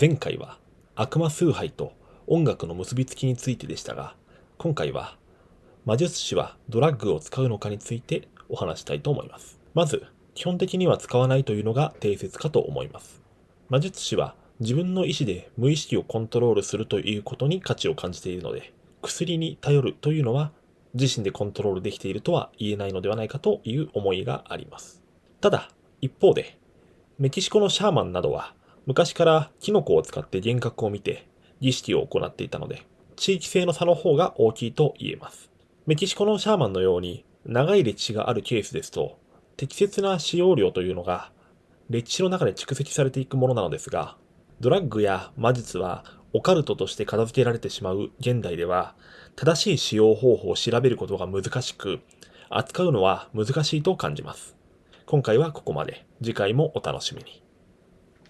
前回は悪魔崇拝と音楽の結びつきについてでしたが、今回は魔術師はドラッグを使うのかについてお話したいと思います。まず、基本的には使わないというのが定説かと思います。魔術師は自分の意思で無意識をコントロールするということに価値を感じているので、薬に頼るというのは自身でコントロールできているとは言えないのではないかという思いがあります。ただ、一方で、メキシコのシャーマンなどは昔からキノコを使って幻覚を見て儀式を行っていたので、地域性の差の方が大きいと言えます。メキシコのシャーマンのように長い歴史があるケースですと、適切な使用量というのが歴史の中で蓄積されていくものなのですが、ドラッグや魔術はオカルトとして片付けられてしまう現代では、正しい使用方法を調べることが難しく、扱うのは難しいと感じます。今回はここまで。次回もお楽しみに。